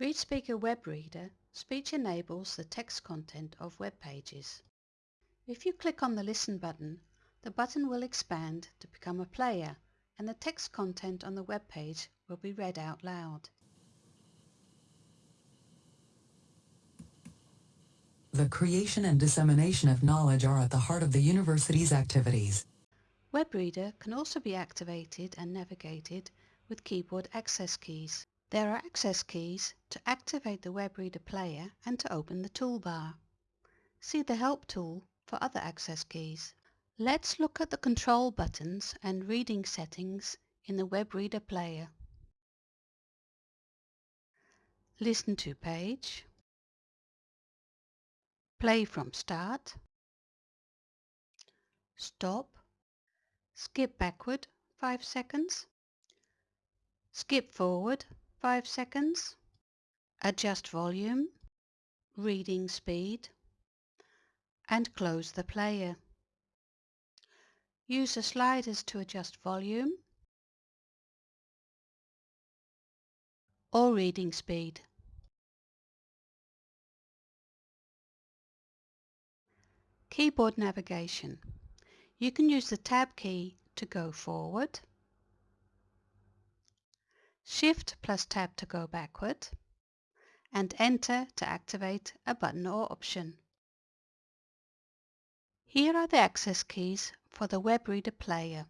ReadSpeaker Web Reader speech enables the text content of web pages. If you click on the Listen button, the button will expand to become a player and the text content on the web page will be read out loud. The creation and dissemination of knowledge are at the heart of the university's activities. WebReader can also be activated and navigated with keyboard access keys. There are access keys to activate the WebReader player and to open the toolbar. See the Help tool for other access keys. Let's look at the control buttons and reading settings in the WebReader player. Listen to page. Play from start. Stop. Skip backward 5 seconds. Skip forward 5 seconds. Adjust volume, reading speed and close the player. Use the sliders to adjust volume or reading speed. Keyboard navigation. You can use the Tab key to go forward Shift plus Tab to go backward, and Enter to activate a button or option. Here are the access keys for the web reader player.